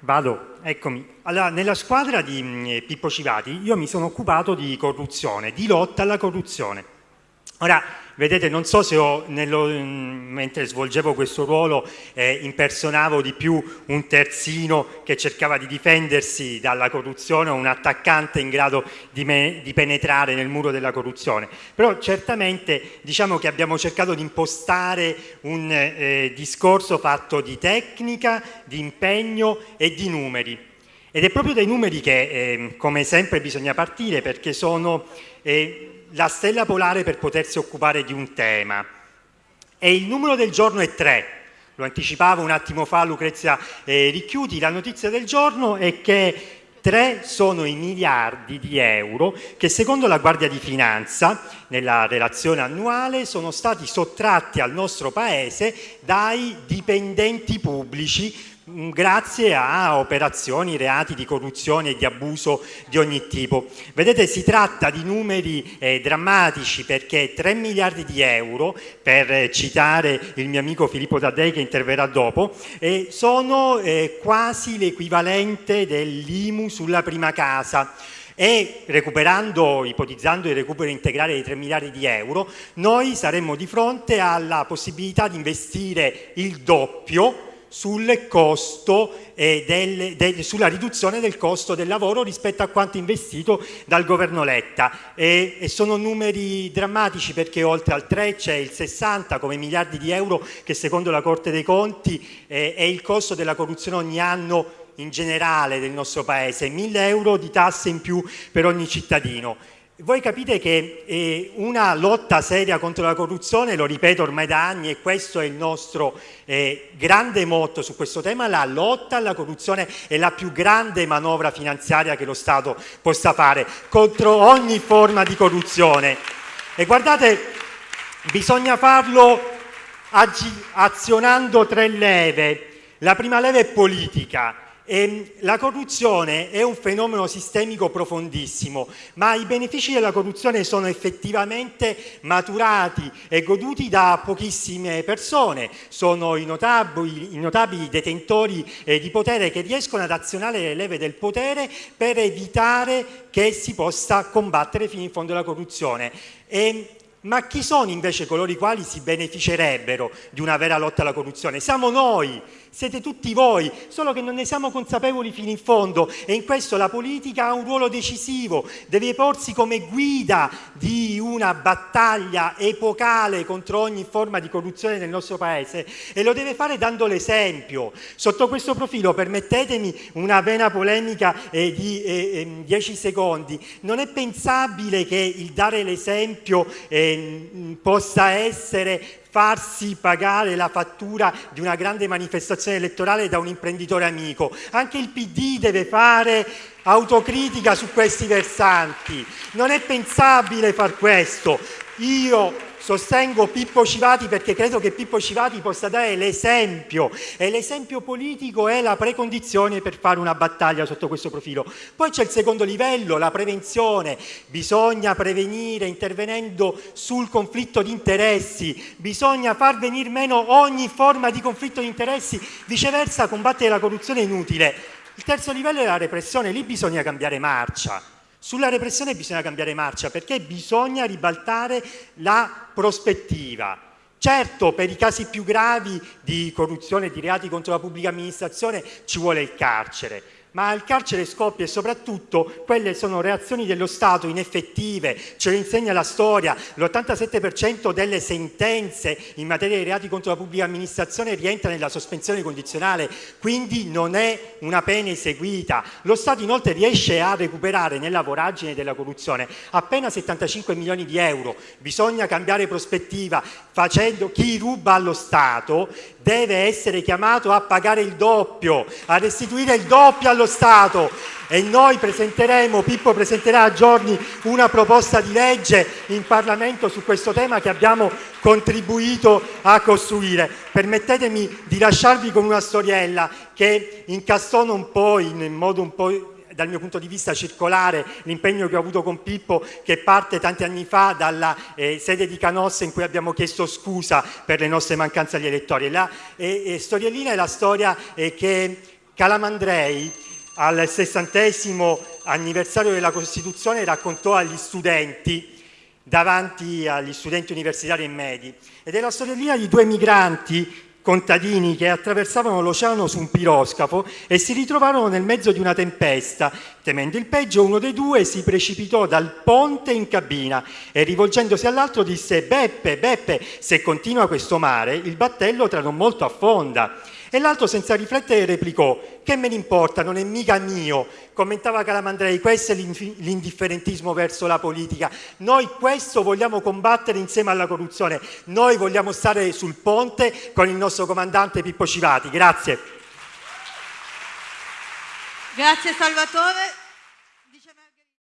Vado, eccomi. Allora, nella squadra di mh, Pippo Civati io mi sono occupato di corruzione, di lotta alla corruzione. Ora, Vedete, non so se ho, nello, mentre svolgevo questo ruolo eh, impersonavo di più un terzino che cercava di difendersi dalla corruzione o un attaccante in grado di, me, di penetrare nel muro della corruzione. Però certamente diciamo che abbiamo cercato di impostare un eh, discorso fatto di tecnica, di impegno e di numeri. Ed è proprio dai numeri che, eh, come sempre, bisogna partire perché sono eh, la stella polare per potersi occupare di un tema. E il numero del giorno è 3. Lo anticipavo un attimo fa Lucrezia eh, Ricchiuti, la notizia del giorno è che 3 sono i miliardi di euro che secondo la Guardia di Finanza nella relazione annuale sono stati sottratti al nostro Paese dai dipendenti pubblici grazie a operazioni, reati di corruzione e di abuso di ogni tipo. Vedete, si tratta di numeri eh, drammatici perché 3 miliardi di euro, per citare il mio amico Filippo Taddei che interverrà dopo, eh, sono eh, quasi l'equivalente dell'IMU sulla prima casa e recuperando, ipotizzando il recupero integrale di 3 miliardi di euro, noi saremmo di fronte alla possibilità di investire il doppio costo eh, del, del, sulla riduzione del costo del lavoro rispetto a quanto investito dal governo Letta e, e sono numeri drammatici perché oltre al 3 c'è il 60 come miliardi di euro che secondo la Corte dei Conti eh, è il costo della corruzione ogni anno in generale del nostro paese, 1000 euro di tasse in più per ogni cittadino. Voi capite che eh, una lotta seria contro la corruzione, lo ripeto ormai da anni e questo è il nostro eh, grande motto su questo tema, la lotta alla corruzione è la più grande manovra finanziaria che lo Stato possa fare contro ogni forma di corruzione. E guardate, bisogna farlo azionando tre leve. La prima leva è politica, e ehm, la corruzione è un fenomeno sistemico profondissimo, ma i benefici della corruzione sono effettivamente maturati e goduti da pochissime persone, sono i notabili, i notabili detentori eh, di potere che riescono ad azionare le leve del potere per evitare che si possa combattere fino in fondo la corruzione. E ehm, ma chi sono invece coloro i quali si beneficerebbero di una vera lotta alla corruzione? Siamo noi, siete tutti voi, solo che non ne siamo consapevoli fino in fondo e in questo la politica ha un ruolo decisivo, deve porsi come guida di una battaglia epocale contro ogni forma di corruzione nel nostro Paese e lo deve fare dando l'esempio. Sotto questo profilo permettetemi una vena polemica eh, di 10 eh, ehm, secondi, non è pensabile che il dare l'esempio eh, possa essere farsi pagare la fattura di una grande manifestazione elettorale da un imprenditore amico. Anche il PD deve fare autocritica su questi versanti. Non è pensabile far questo. Io sostengo Pippo Civati perché credo che Pippo Civati possa dare l'esempio e l'esempio politico è la precondizione per fare una battaglia sotto questo profilo. Poi c'è il secondo livello, la prevenzione, bisogna prevenire intervenendo sul conflitto di interessi, bisogna far venire meno ogni forma di conflitto di interessi, viceversa combattere la corruzione è inutile. Il terzo livello è la repressione, lì bisogna cambiare marcia. Sulla repressione bisogna cambiare marcia perché bisogna ribaltare la prospettiva. Certo, per i casi più gravi di corruzione di reati contro la pubblica amministrazione ci vuole il carcere, ma il carcere scoppia e soprattutto quelle sono reazioni dello Stato ineffettive, ce lo insegna la storia, l'87% delle sentenze in materia di reati contro la pubblica amministrazione rientra nella sospensione condizionale, quindi non è una pena eseguita. Lo Stato inoltre riesce a recuperare nella voragine della corruzione appena 75 milioni di euro, bisogna cambiare prospettiva facendo chi ruba allo Stato deve essere chiamato a pagare il doppio, a restituire il doppio allo Stato e noi presenteremo, Pippo presenterà a giorni una proposta di legge in Parlamento su questo tema che abbiamo contribuito a costruire. Permettetemi di lasciarvi con una storiella che incastona un po' in modo un po' dal mio punto di vista circolare l'impegno che ho avuto con Pippo che parte tanti anni fa dalla eh, sede di Canossa in cui abbiamo chiesto scusa per le nostre mancanze agli elettori. La eh, eh, storiellina è la storia eh, che Calamandrei al sessantesimo anniversario della Costituzione raccontò agli studenti davanti agli studenti universitari e medi. Ed è la storiellina di due migranti contadini che attraversavano l'oceano su un piroscafo e si ritrovarono nel mezzo di una tempesta. Temendo il peggio, uno dei due si precipitò dal ponte in cabina e rivolgendosi all'altro disse «Beppe, Beppe, se continua questo mare, il battello tra non molto affonda». E l'altro senza riflettere replicò «Che me ne importa, non è mica mio». Commentava Calamandrei, questo è l'indifferentismo verso la politica. Noi questo vogliamo combattere insieme alla corruzione. Noi vogliamo stare sul ponte con il nostro comandante Pippo Civati. Grazie. Grazie Salvatore.